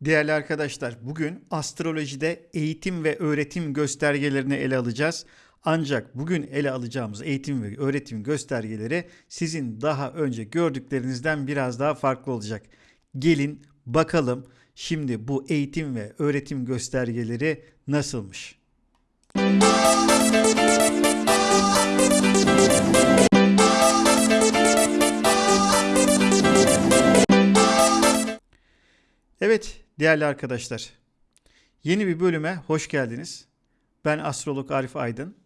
Değerli arkadaşlar, bugün astrolojide eğitim ve öğretim göstergelerini ele alacağız. Ancak bugün ele alacağımız eğitim ve öğretim göstergeleri sizin daha önce gördüklerinizden biraz daha farklı olacak. Gelin bakalım şimdi bu eğitim ve öğretim göstergeleri nasılmış? Evet değerli arkadaşlar. Yeni bir bölüme hoş geldiniz. Ben astrolog Arif Aydın.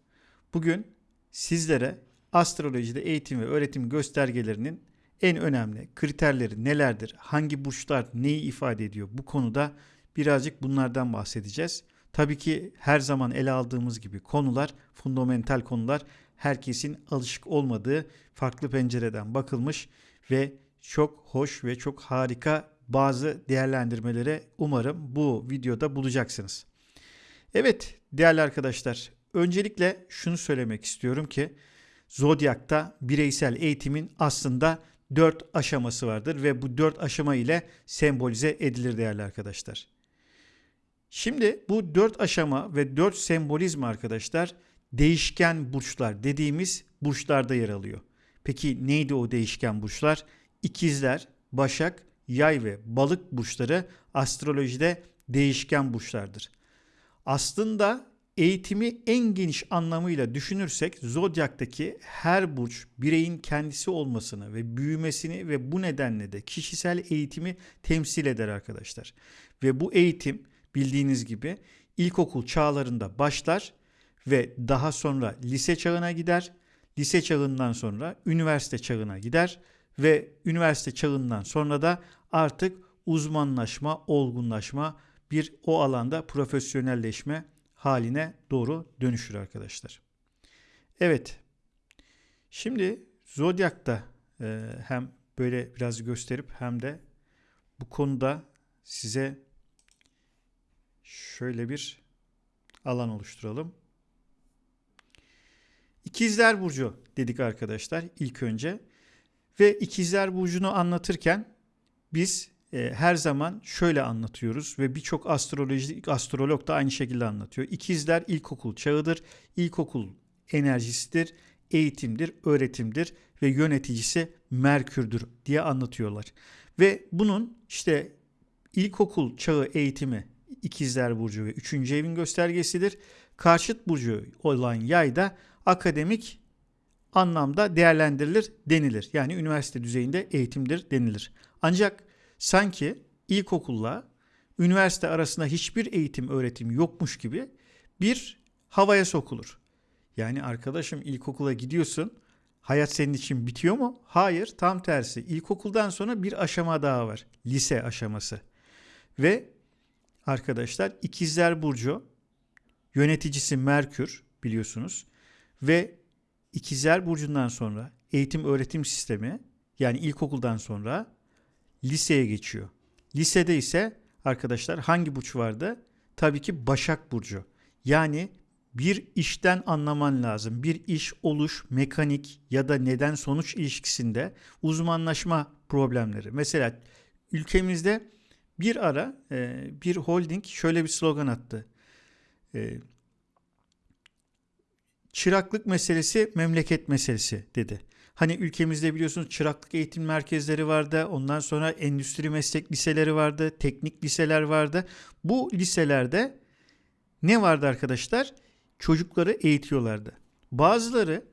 Bugün sizlere astrolojide eğitim ve öğretim göstergelerinin en önemli kriterleri nelerdir? Hangi burçlar neyi ifade ediyor? Bu konuda birazcık bunlardan bahsedeceğiz. Tabii ki her zaman ele aldığımız gibi konular, fundamental konular herkesin alışık olmadığı farklı pencereden bakılmış ve çok hoş ve çok harika bazı değerlendirmelere umarım bu videoda bulacaksınız. Evet değerli arkadaşlar öncelikle şunu söylemek istiyorum ki Zodyak'ta bireysel eğitimin aslında 4 aşaması vardır ve bu 4 aşama ile sembolize edilir değerli arkadaşlar. Şimdi bu 4 aşama ve 4 sembolizm arkadaşlar değişken burçlar dediğimiz burçlarda yer alıyor. Peki neydi o değişken burçlar? İkizler, Başak, Yay ve Balık burçları astrolojide değişken burçlardır. Aslında eğitimi en geniş anlamıyla düşünürsek zodyaktaki her burç bireyin kendisi olmasını ve büyümesini ve bu nedenle de kişisel eğitimi temsil eder arkadaşlar. Ve bu eğitim bildiğiniz gibi ilkokul çağlarında başlar ve daha sonra lise çağına gider. Lise çağından sonra üniversite çağına gider ve üniversite çağından sonra da artık uzmanlaşma, olgunlaşma, bir o alanda profesyonelleşme haline doğru dönüşür arkadaşlar. Evet. Şimdi Zodyak'ta e, hem böyle biraz gösterip hem de bu konuda size şöyle bir alan oluşturalım. İkizler Burcu dedik arkadaşlar ilk önce. Ve ikizler burcunu anlatırken biz e, her zaman şöyle anlatıyoruz ve birçok astroloji astrolog da aynı şekilde anlatıyor. İkizler ilkokul çağıdır. İlkokul enerjisidir, eğitimdir, öğretimdir ve yöneticisi Merkür'dür diye anlatıyorlar. Ve bunun işte ilkokul çağı eğitimi ikizler burcu ve 3. evin göstergesidir. Karşıt burcu olan yay da akademik anlamda değerlendirilir denilir. Yani üniversite düzeyinde eğitimdir denilir. Ancak sanki ilkokulla üniversite arasında hiçbir eğitim öğretim yokmuş gibi bir havaya sokulur. Yani arkadaşım ilkokula gidiyorsun. Hayat senin için bitiyor mu? Hayır, tam tersi. İlkokuldan sonra bir aşama daha var. Lise aşaması. Ve arkadaşlar ikizler burcu yöneticisi Merkür biliyorsunuz ve İkizler Burcu'ndan sonra eğitim öğretim sistemi yani ilkokuldan sonra liseye geçiyor. Lisede ise arkadaşlar hangi burç vardı? Tabii ki Başak Burcu. Yani bir işten anlaman lazım. Bir iş oluş, mekanik ya da neden sonuç ilişkisinde uzmanlaşma problemleri. Mesela ülkemizde bir ara e, bir holding şöyle bir slogan attı. Çıraklık meselesi memleket meselesi dedi. Hani ülkemizde biliyorsunuz çıraklık eğitim merkezleri vardı. Ondan sonra endüstri meslek liseleri vardı. Teknik liseler vardı. Bu liselerde ne vardı arkadaşlar? Çocukları eğitiyorlardı. Bazıları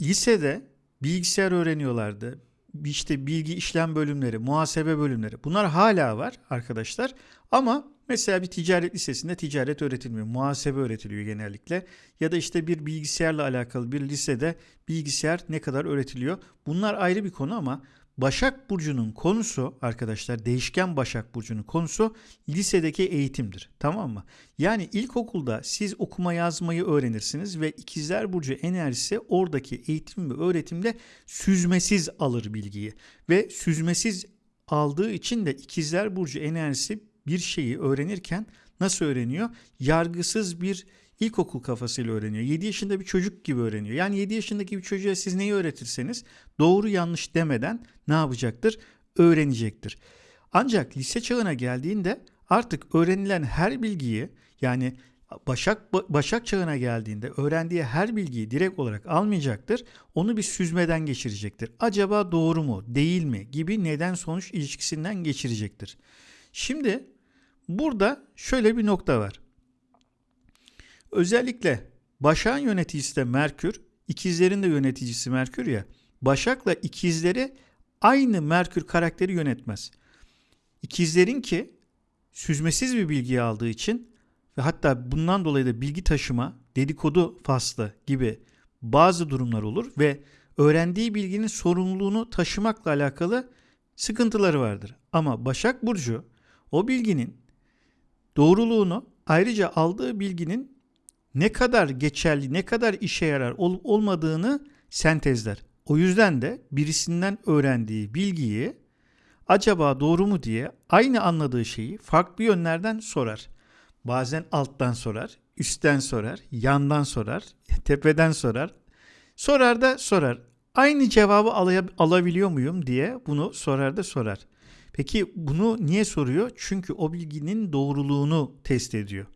lisede bilgisayar öğreniyorlardı. İşte bilgi işlem bölümleri, muhasebe bölümleri. Bunlar hala var arkadaşlar. Ama Mesela bir ticaret lisesinde ticaret öğretilmiyor. Muhasebe öğretiliyor genellikle. Ya da işte bir bilgisayarla alakalı bir lisede bilgisayar ne kadar öğretiliyor. Bunlar ayrı bir konu ama Başak Burcu'nun konusu arkadaşlar değişken Başak Burcu'nun konusu lisedeki eğitimdir. Tamam mı? Yani ilkokulda siz okuma yazmayı öğrenirsiniz ve ikizler Burcu enerjisi oradaki eğitim ve öğretimde süzmesiz alır bilgiyi. Ve süzmesiz aldığı için de ikizler Burcu enerjisi bir şeyi öğrenirken nasıl öğreniyor? Yargısız bir ilkokul kafasıyla öğreniyor. 7 yaşında bir çocuk gibi öğreniyor. Yani 7 yaşındaki bir çocuğa siz neyi öğretirseniz doğru yanlış demeden ne yapacaktır? Öğrenecektir. Ancak lise çağına geldiğinde artık öğrenilen her bilgiyi yani Başak Başak çağına geldiğinde öğrendiği her bilgiyi direkt olarak almayacaktır. Onu bir süzmeden geçirecektir. Acaba doğru mu, değil mi gibi neden sonuç ilişkisinden geçirecektir. Şimdi burada şöyle bir nokta var. Özellikle Başak'ın yöneticisi de Merkür, ikizlerin de yöneticisi Merkür ya. Başak'la ikizleri aynı Merkür karakteri yönetmez. İkizlerin ki süzmesiz bir bilgiyi aldığı için ve hatta bundan dolayı da bilgi taşıma, dedikodu faslı gibi bazı durumlar olur ve öğrendiği bilginin sorumluluğunu taşımakla alakalı sıkıntıları vardır. Ama Başak Burcu o bilginin doğruluğunu ayrıca aldığı bilginin ne kadar geçerli, ne kadar işe yarar olup olmadığını sentezler. O yüzden de birisinden öğrendiği bilgiyi acaba doğru mu diye aynı anladığı şeyi farklı yönlerden sorar. Bazen alttan sorar, üstten sorar, yandan sorar, tepeden sorar. Sorar da sorar. Aynı cevabı alabiliyor muyum diye bunu sorar da sorar. Peki bunu niye soruyor? Çünkü o bilginin doğruluğunu test ediyor.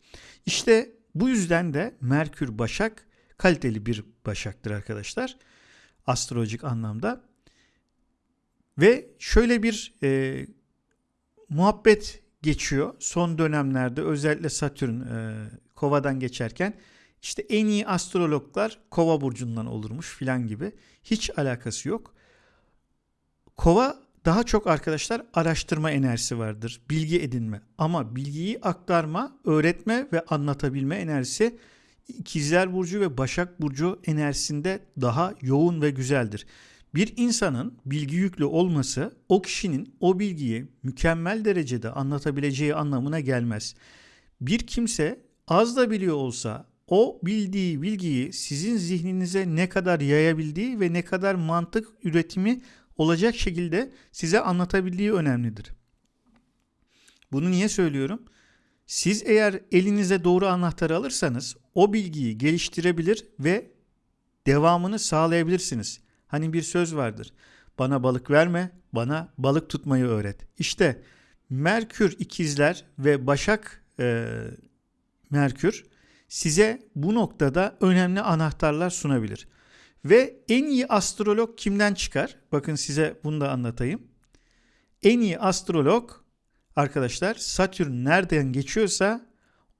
İşte bu yüzden de Merkür Başak kaliteli bir başaktır arkadaşlar. Astrolojik anlamda. Ve şöyle bir e, muhabbet geçiyor son dönemlerde özellikle Satürn e, Kova'dan geçerken işte en iyi astrologlar Kova burcundan olurmuş filan gibi hiç alakası yok. Kova daha çok arkadaşlar araştırma enerjisi vardır. Bilgi edinme ama bilgiyi aktarma, öğretme ve anlatabilme enerjisi İkizler Burcu ve Başak Burcu enerjisinde daha yoğun ve güzeldir. Bir insanın bilgi yüklü olması o kişinin o bilgiyi mükemmel derecede anlatabileceği anlamına gelmez. Bir kimse az da biliyor olsa o bildiği bilgiyi sizin zihninize ne kadar yayabildiği ve ne kadar mantık üretimi olacak şekilde size anlatabildiği önemlidir. Bunu niye söylüyorum? Siz eğer elinize doğru anahtarı alırsanız o bilgiyi geliştirebilir ve devamını sağlayabilirsiniz. Hani bir söz vardır. Bana balık verme, bana balık tutmayı öğret. İşte Merkür ikizler ve Başak e, Merkür size bu noktada önemli anahtarlar sunabilir. Ve en iyi astrolog kimden çıkar? Bakın size bunu da anlatayım. En iyi astrolog arkadaşlar Satürn nereden geçiyorsa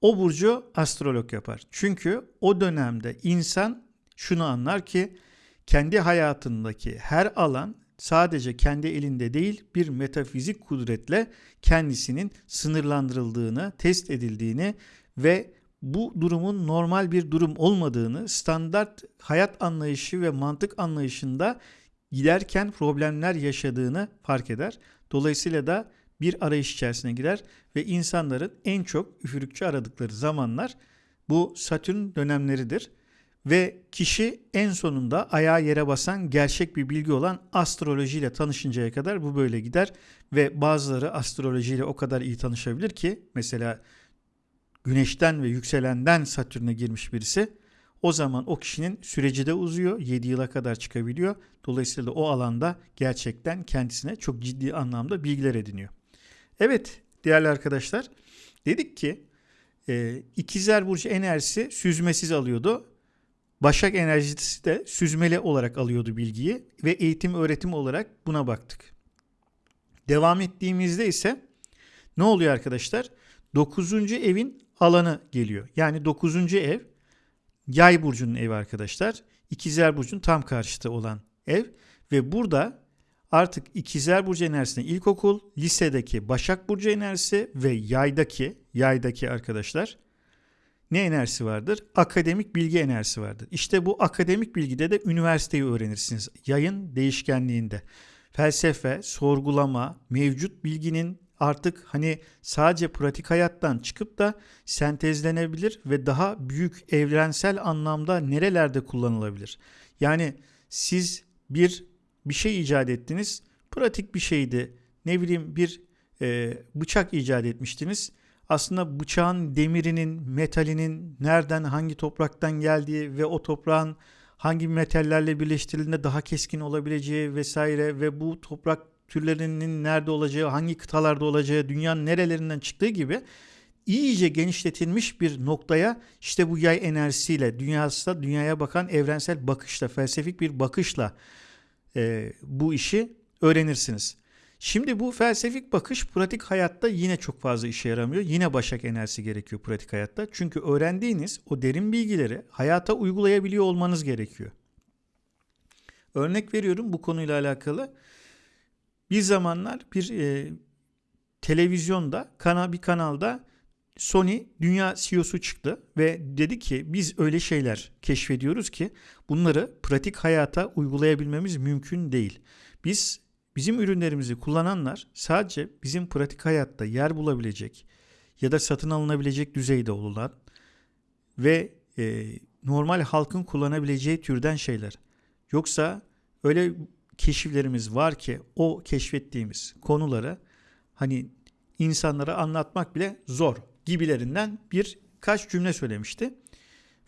o burcu astrolog yapar. Çünkü o dönemde insan şunu anlar ki kendi hayatındaki her alan sadece kendi elinde değil bir metafizik kudretle kendisinin sınırlandırıldığını, test edildiğini ve bu durumun normal bir durum olmadığını, standart hayat anlayışı ve mantık anlayışında giderken problemler yaşadığını fark eder. Dolayısıyla da bir arayış içerisine girer ve insanların en çok üfürükçü aradıkları zamanlar bu Satürn dönemleridir. Ve kişi en sonunda ayağa yere basan gerçek bir bilgi olan astrolojiyle tanışıncaya kadar bu böyle gider. Ve bazıları astrolojiyle o kadar iyi tanışabilir ki mesela güneşten ve yükselenden Satürn'e girmiş birisi o zaman o kişinin süreci de uzuyor. 7 yıla kadar çıkabiliyor. Dolayısıyla o alanda gerçekten kendisine çok ciddi anlamda bilgiler ediniyor. Evet değerli arkadaşlar dedik ki e, ikizler burcu enerjisi süzmesiz alıyordu. Başak enerjisi de süzmeli olarak alıyordu bilgiyi ve eğitim öğretim olarak buna baktık. Devam ettiğimizde ise ne oluyor arkadaşlar? 9. evin alanı geliyor. Yani 9. ev Yay burcunun evi arkadaşlar. İkizler burcunun tam karşıtı olan ev ve burada artık İkizler burcu enerjisinde ilkokul, lisedeki Başak burcu enerjisi ve yaydaki yaydaki arkadaşlar ne enerjisi vardır? Akademik bilgi enerjisi vardır. İşte bu akademik bilgide de üniversiteyi öğrenirsiniz. Yayın değişkenliğinde. Felsefe, sorgulama, mevcut bilginin artık hani sadece pratik hayattan çıkıp da sentezlenebilir ve daha büyük evrensel anlamda nerelerde kullanılabilir? Yani siz bir bir şey icat ettiniz. Pratik bir şeydi. Ne bileyim bir e, bıçak icat etmiştiniz aslında bıçağın demirinin, metalinin nereden, hangi topraktan geldiği ve o toprağın hangi metallerle birleştirildiğinde daha keskin olabileceği vesaire ve bu toprak türlerinin nerede olacağı, hangi kıtalarda olacağı, dünyanın nerelerinden çıktığı gibi iyice genişletilmiş bir noktaya işte bu yay enerjisiyle dünyasında dünyaya bakan evrensel bakışla, felsefik bir bakışla e, bu işi öğrenirsiniz. Şimdi bu felsefik bakış pratik hayatta yine çok fazla işe yaramıyor. Yine başak enerjisi gerekiyor pratik hayatta. Çünkü öğrendiğiniz o derin bilgileri hayata uygulayabiliyor olmanız gerekiyor. Örnek veriyorum bu konuyla alakalı. Bir zamanlar bir e, televizyonda, kana, bir kanalda Sony dünya CEO'su çıktı ve dedi ki biz öyle şeyler keşfediyoruz ki bunları pratik hayata uygulayabilmemiz mümkün değil. Biz bizim ürünlerimizi kullananlar sadece bizim pratik hayatta yer bulabilecek ya da satın alınabilecek düzeyde olan ve e, normal halkın kullanabileceği türden şeyler. Yoksa öyle keşiflerimiz var ki o keşfettiğimiz konuları hani insanlara anlatmak bile zor gibilerinden bir kaç cümle söylemişti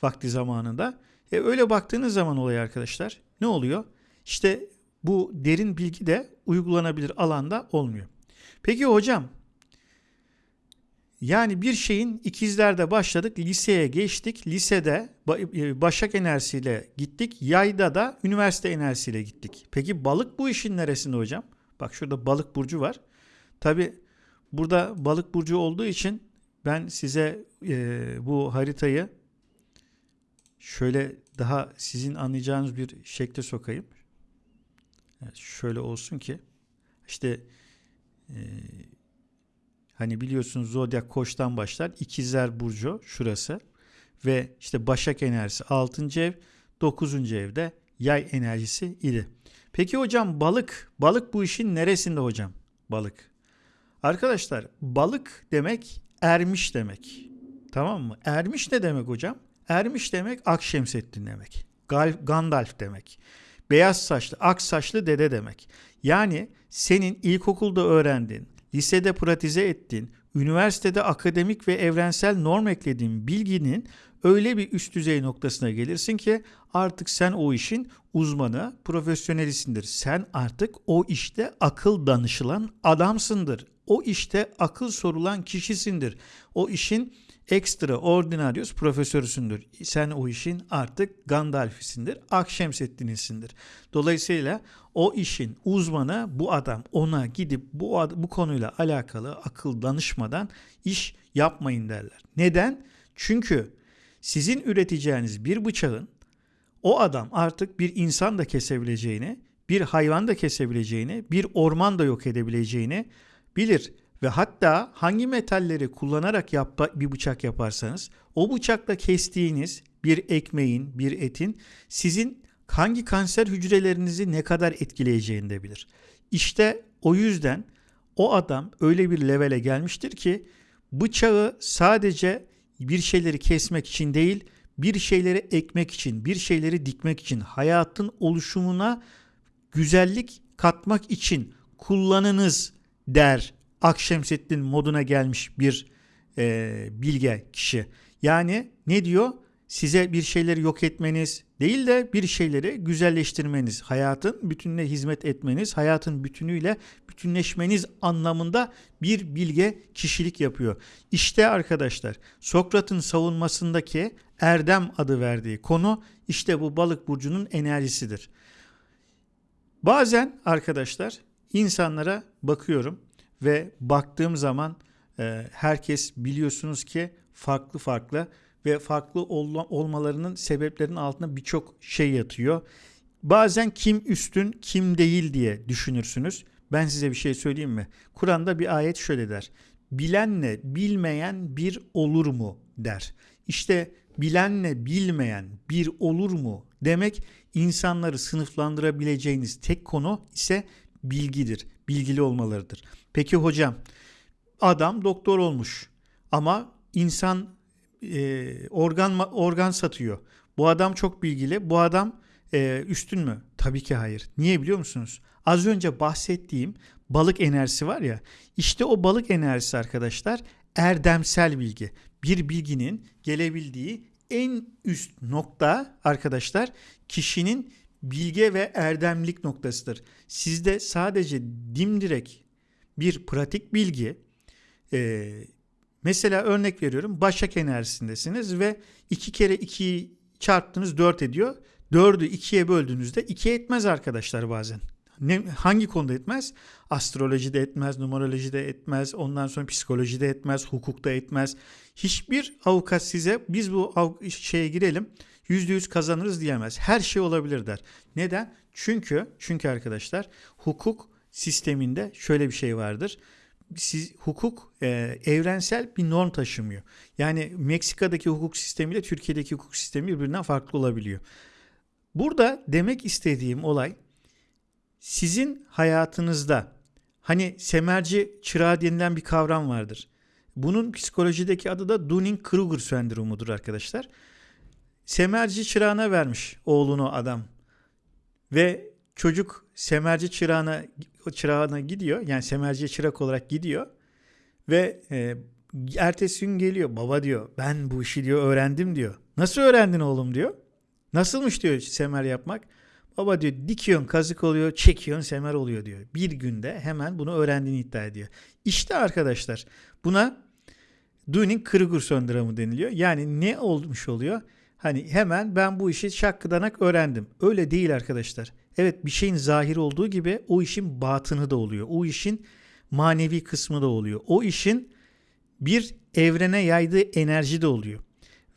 vakti zamanında. E öyle baktığınız zaman olay arkadaşlar ne oluyor? İşte bu derin bilgi de uygulanabilir alanda olmuyor. Peki hocam yani bir şeyin ikizlerde başladık, liseye geçtik. Lisede e, başak enerjisiyle gittik. Yayda da üniversite enerjisiyle gittik. Peki balık bu işin neresinde hocam? Bak şurada balık burcu var. Tabi burada balık burcu olduğu için ben size e, bu haritayı şöyle daha sizin anlayacağınız bir şekle sokayım. Evet, şöyle olsun ki işte e, hani biliyorsunuz zodyak koçtan başlar. İkizler burcu şurası ve işte başak enerjisi 6. ev 9. evde yay enerjisi idi. Peki hocam balık balık bu işin neresinde hocam? Balık. Arkadaşlar balık demek ermiş demek. Tamam mı? Ermiş ne demek hocam? Ermiş demek Akşemseddin demek. Gandalf demek. Beyaz saçlı, ak saçlı dede demek. Yani senin ilkokulda öğrendiğin, lisede pratize ettiğin, üniversitede akademik ve evrensel norm eklediğin bilginin öyle bir üst düzey noktasına gelirsin ki artık sen o işin uzmanı, profesyonelisindir. Sen artık o işte akıl danışılan adamsındır o işte akıl sorulan kişisindir. O işin extraordinarius profesörüsündür. Sen o işin artık Gandalf'isindir, Akşemseddin'isindir. Dolayısıyla o işin uzmanı bu adam. Ona gidip bu, bu konuyla alakalı akıl danışmadan iş yapmayın derler. Neden? Çünkü sizin üreteceğiniz bir bıçağın o adam artık bir insan da kesebileceğini, bir hayvan da kesebileceğini, bir orman da yok edebileceğini bilir ve hatta hangi metalleri kullanarak yap bir bıçak yaparsanız o bıçakla kestiğiniz bir ekmeğin, bir etin sizin hangi kanser hücrelerinizi ne kadar etkileyeceğini de bilir. İşte o yüzden o adam öyle bir levele gelmiştir ki bıçağı sadece bir şeyleri kesmek için değil, bir şeyleri ekmek için, bir şeyleri dikmek için, hayatın oluşumuna güzellik katmak için kullanınız der Akşemseddin moduna gelmiş bir e, bilge kişi. Yani ne diyor? Size bir şeyleri yok etmeniz değil de bir şeyleri güzelleştirmeniz, hayatın bütününe hizmet etmeniz, hayatın bütünüyle bütünleşmeniz anlamında bir bilge kişilik yapıyor. İşte arkadaşlar Sokrat'ın savunmasındaki erdem adı verdiği konu işte bu balık burcunun enerjisidir. Bazen arkadaşlar insanlara bakıyorum ve baktığım zaman e, herkes biliyorsunuz ki farklı farklı ve farklı olma, olmalarının sebeplerinin altında birçok şey yatıyor. Bazen kim üstün kim değil diye düşünürsünüz. Ben size bir şey söyleyeyim mi? Kur'an'da bir ayet şöyle der. Bilenle bilmeyen bir olur mu der. İşte bilenle bilmeyen bir olur mu demek insanları sınıflandırabileceğiniz tek konu ise bilgidir. Bilgili olmalarıdır. Peki hocam adam doktor olmuş ama insan e, organ organ satıyor. Bu adam çok bilgili. Bu adam e, üstün mü? Tabii ki hayır. Niye biliyor musunuz? Az önce bahsettiğim balık enerjisi var ya. İşte o balık enerjisi arkadaşlar erdemsel bilgi. Bir bilginin gelebildiği en üst nokta arkadaşlar kişinin bilge ve erdemlik noktasıdır. Sizde sadece dimdirek bir pratik bilgi, e, mesela örnek veriyorum Başak enerjisindesiniz ve 2 kere 2'yi çarptınız 4 ediyor. 4'ü 2'ye böldüğünüzde 2 etmez arkadaşlar bazen. Ne, hangi konuda etmez? Astrolojide etmez, numerolojide etmez, ondan sonra psikolojide etmez, hukukta etmez. Hiçbir avukat size biz bu şeye girelim %100 kazanırız diyemez. Her şey olabilir der. Neden? Çünkü çünkü arkadaşlar hukuk sisteminde şöyle bir şey vardır. Siz, hukuk e, evrensel bir norm taşımıyor. Yani Meksika'daki hukuk sistemiyle Türkiye'deki hukuk sistemi birbirinden farklı olabiliyor. Burada demek istediğim olay sizin hayatınızda hani semerci çırağı denilen bir kavram vardır. Bunun psikolojideki adı da Dunning-Kruger sendromudur arkadaşlar. Semerci çırağına vermiş oğlunu adam. Ve çocuk semerci çırağına çırağına gidiyor. Yani semerci çırak olarak gidiyor. Ve e, ertesi gün geliyor. Baba diyor ben bu işi diyor öğrendim diyor. Nasıl öğrendin oğlum diyor. Nasılmış diyor semer yapmak. Baba diyor dikiyorsun kazık oluyor çekiyorsun semer oluyor diyor. Bir günde hemen bunu öğrendiğini iddia ediyor. İşte arkadaşlar buna Dunning-Kruger sendromu deniliyor. Yani ne olmuş oluyor? Hani hemen ben bu işi şakkıdanak öğrendim. Öyle değil arkadaşlar. Evet bir şeyin zahir olduğu gibi o işin batını da oluyor. O işin manevi kısmı da oluyor. O işin bir evrene yaydığı enerji de oluyor.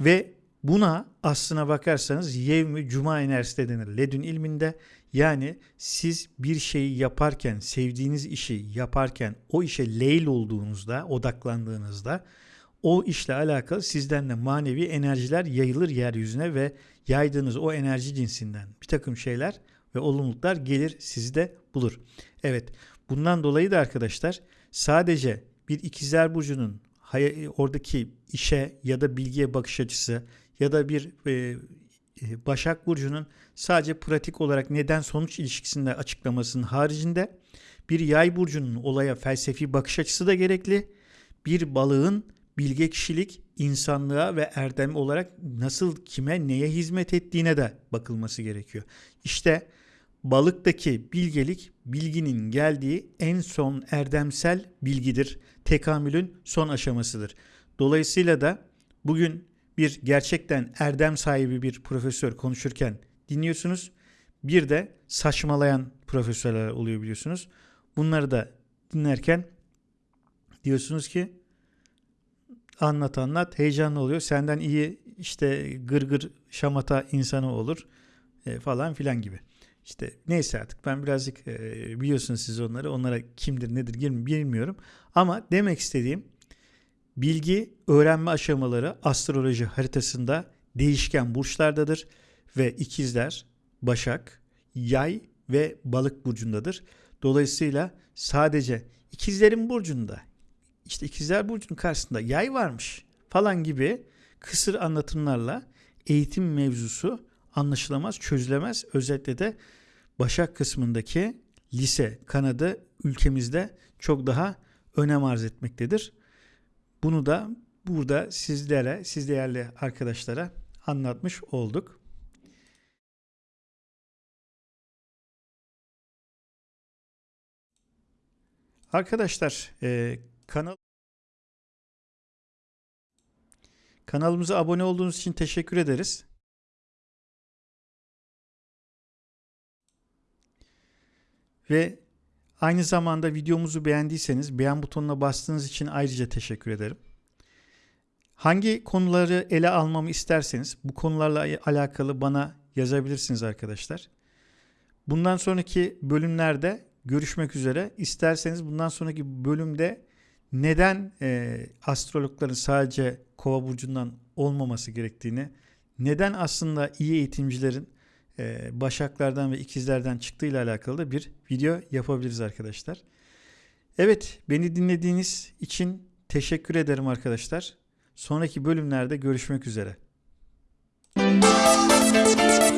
Ve buna aslına bakarsanız yevmi cuma enerjisi de denir. Ledün ilminde yani siz bir şeyi yaparken, sevdiğiniz işi yaparken o işe leyl olduğunuzda, odaklandığınızda o işle alakalı sizden de manevi enerjiler yayılır yeryüzüne ve yaydığınız o enerji cinsinden bir takım şeyler ve olumluluklar gelir sizi de bulur. Evet bundan dolayı da arkadaşlar sadece bir ikizler burcunun oradaki işe ya da bilgiye bakış açısı ya da bir e, e, Başak Burcu'nun sadece pratik olarak neden sonuç ilişkisinde açıklamasının haricinde bir yay burcunun olaya felsefi bakış açısı da gerekli. Bir balığın bilge kişilik insanlığa ve erdem olarak nasıl kime neye hizmet ettiğine de bakılması gerekiyor. İşte balıktaki bilgelik bilginin geldiği en son erdemsel bilgidir. Tekamülün son aşamasıdır. Dolayısıyla da bugün bir gerçekten erdem sahibi bir profesör konuşurken dinliyorsunuz. Bir de saçmalayan profesörler oluyor biliyorsunuz. Bunları da dinlerken diyorsunuz ki anlat anlat heyecanlı oluyor. Senden iyi işte gırgır gır şamata insanı olur e, falan filan gibi. İşte neyse artık ben birazcık e, biliyorsunuz siz onları onlara kimdir nedir bilmiyorum. Ama demek istediğim bilgi öğrenme aşamaları astroloji haritasında değişken burçlardadır ve ikizler, başak, yay ve balık burcundadır. Dolayısıyla sadece ikizlerin burcunda işte ikizler burcunun karşısında yay varmış falan gibi kısır anlatımlarla eğitim mevzusu anlaşılamaz, çözülemez. Özellikle de Başak kısmındaki lise kanadı ülkemizde çok daha önem arz etmektedir. Bunu da burada sizlere, siz değerli arkadaşlara anlatmış olduk. Arkadaşlar kanal kanalımıza abone olduğunuz için teşekkür ederiz. Ve aynı zamanda videomuzu beğendiyseniz beğen butonuna bastığınız için ayrıca teşekkür ederim. Hangi konuları ele almamı isterseniz bu konularla alakalı bana yazabilirsiniz arkadaşlar. Bundan sonraki bölümlerde görüşmek üzere. İsterseniz bundan sonraki bölümde neden e, astrologların sadece kova burcundan olmaması gerektiğini, neden aslında iyi eğitimcilerin e, başaklardan ve ikizlerden çıktığıyla alakalı da bir video yapabiliriz arkadaşlar. Evet beni dinlediğiniz için teşekkür ederim arkadaşlar. Sonraki bölümlerde görüşmek üzere. Müzik